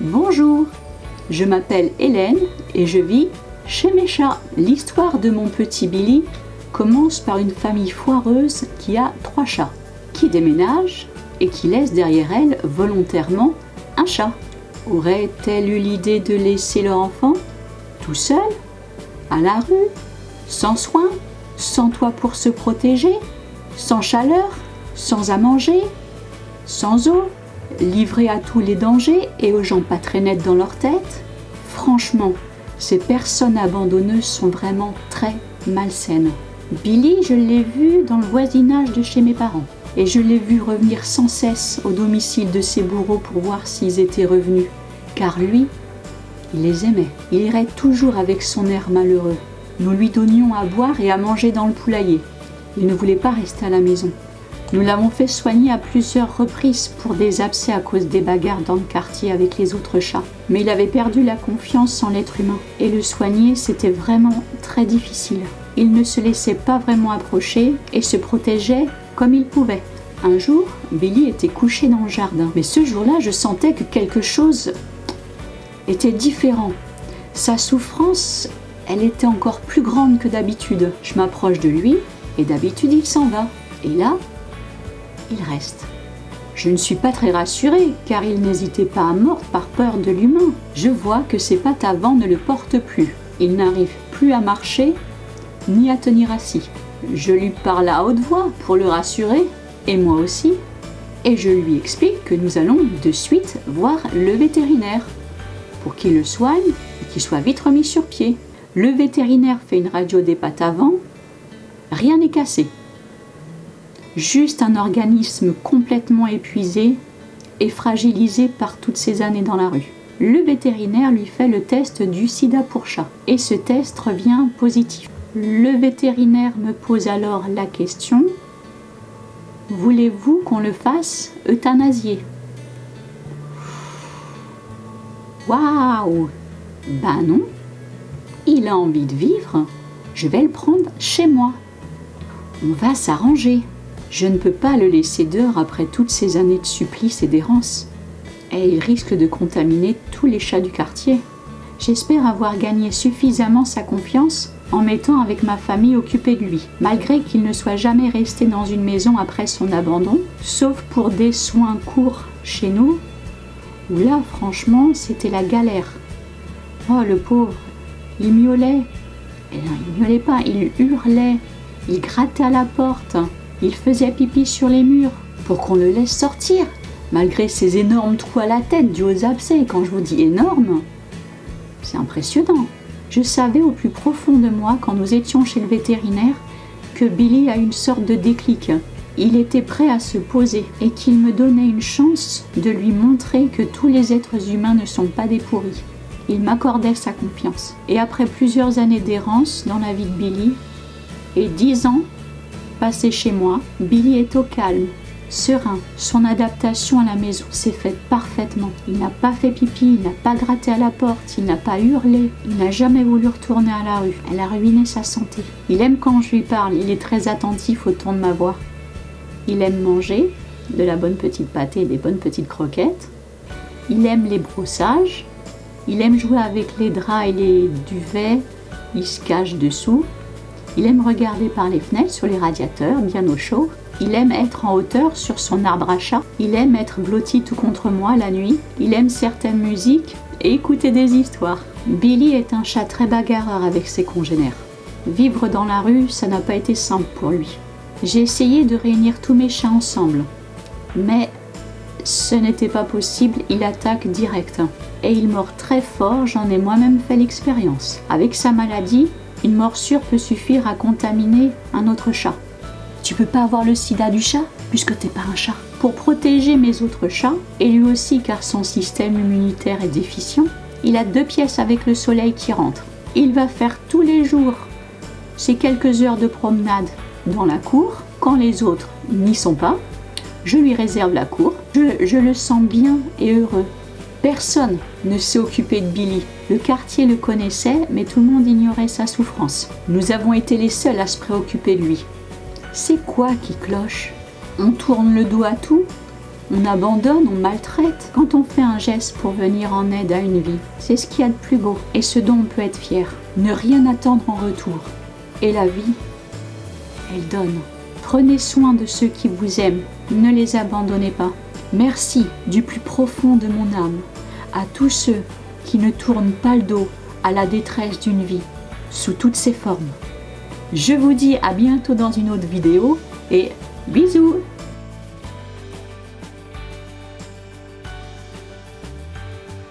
Bonjour, je m'appelle Hélène et je vis chez mes chats. L'histoire de mon petit Billy commence par une famille foireuse qui a trois chats, qui déménage et qui laisse derrière elle volontairement un chat. Aurait-elle eu l'idée de laisser leur enfant tout seul, à la rue, sans soin, sans toit pour se protéger, sans chaleur, sans à manger, sans eau, livré à tous les dangers et aux gens pas très nets dans leur tête Franchement, ces personnes abandonneuses sont vraiment très malsaines. Billy, je l'ai vu dans le voisinage de chez mes parents. Et je l'ai vu revenir sans cesse au domicile de ses bourreaux pour voir s'ils étaient revenus. Car lui, il les aimait. Il irait toujours avec son air malheureux. Nous lui donnions à boire et à manger dans le poulailler. Il ne voulait pas rester à la maison. Nous l'avons fait soigner à plusieurs reprises pour des abcès à cause des bagarres dans le quartier avec les autres chats. Mais il avait perdu la confiance en l'être humain. Et le soigner, c'était vraiment très difficile. Il ne se laissait pas vraiment approcher et se protégeait comme il pouvait. Un jour, Billy était couché dans le jardin. Mais ce jour-là, je sentais que quelque chose était différent. Sa souffrance, elle était encore plus grande que d'habitude. Je m'approche de lui et d'habitude il s'en va. Et là, il reste. Je ne suis pas très rassurée car il n'hésitait pas à mordre par peur de l'humain. Je vois que ses pattes avant ne le portent plus. Il n'arrive plus à marcher ni à tenir assis. Je lui parle à haute voix pour le rassurer, et moi aussi, et je lui explique que nous allons de suite voir le vétérinaire pour qu'il le soigne et qu'il soit vite remis sur pied. Le vétérinaire fait une radio des pattes avant, rien n'est cassé. Juste un organisme complètement épuisé et fragilisé par toutes ces années dans la rue. Le vétérinaire lui fait le test du sida pour chat et ce test revient positif. Le vétérinaire me pose alors la question Voulez-vous qu'on le fasse euthanasier? Waouh Ben non Il a envie de vivre, je vais le prendre chez moi. On va s'arranger. Je ne peux pas le laisser dehors après toutes ces années de supplice et d'errance. Et il risque de contaminer tous les chats du quartier. J'espère avoir gagné suffisamment sa confiance en m'étant avec ma famille occupée de lui, malgré qu'il ne soit jamais resté dans une maison après son abandon, sauf pour des soins courts chez nous, où là, franchement, c'était la galère. Oh, le pauvre, il miaulait. Et non, il miaulait pas, il hurlait, il grattait à la porte, il faisait pipi sur les murs pour qu'on le laisse sortir, malgré ses énormes trous à la tête dus aux abcès. Quand je vous dis énorme, c'est impressionnant. Je savais au plus profond de moi, quand nous étions chez le vétérinaire, que Billy a une sorte de déclic. Il était prêt à se poser et qu'il me donnait une chance de lui montrer que tous les êtres humains ne sont pas des pourris. Il m'accordait sa confiance. Et après plusieurs années d'errance dans la vie de Billy, et dix ans passés chez moi, Billy est au calme, serein. Son adaptation à la maison s'est faite parfaitement. Il n'a pas fait pipi, il n'a pas gratté à la porte, il n'a pas hurlé, il n'a jamais voulu retourner à la rue. Elle a ruiné sa santé. Il aime quand je lui parle, il est très attentif au ton de ma voix. Il aime manger de la bonne petite pâtée et des bonnes petites croquettes. Il aime les brossages. Il aime jouer avec les draps et les duvets. Il se cache dessous. Il aime regarder par les fenêtres sur les radiateurs, bien au chaud. Il aime être en hauteur sur son arbre à chat. Il aime être blotti tout contre moi la nuit. Il aime certaines musiques et écouter des histoires. Billy est un chat très bagarreur avec ses congénères. Vivre dans la rue, ça n'a pas été simple pour lui. J'ai essayé de réunir tous mes chats ensemble. Mais ce n'était pas possible, il attaque direct. Et il mord très fort, j'en ai moi-même fait l'expérience. Avec sa maladie, une morsure peut suffire à contaminer un autre chat. Tu peux pas avoir le sida du chat puisque t'es pas un chat. Pour protéger mes autres chats, et lui aussi car son système immunitaire est déficient, il a deux pièces avec le soleil qui rentre. Il va faire tous les jours ces quelques heures de promenade dans la cour quand les autres n'y sont pas. Je lui réserve la cour. Je, je le sens bien et heureux. Personne ne s'est occupé de Billy. Le quartier le connaissait, mais tout le monde ignorait sa souffrance. Nous avons été les seuls à se préoccuper de lui. C'est quoi qui cloche? On tourne le dos à tout? On abandonne, on maltraite? Quand on fait un geste pour venir en aide à une vie. C'est ce qu'il y a de plus beau et ce dont on peut être fier. Ne rien attendre en retour. Et la vie, elle donne. Prenez soin de ceux qui vous aiment. Ne les abandonnez pas. Merci du plus profond de mon âme à tous ceux qui ne tournent pas le dos à la détresse d'une vie sous toutes ses formes. Je vous dis à bientôt dans une autre vidéo et bisous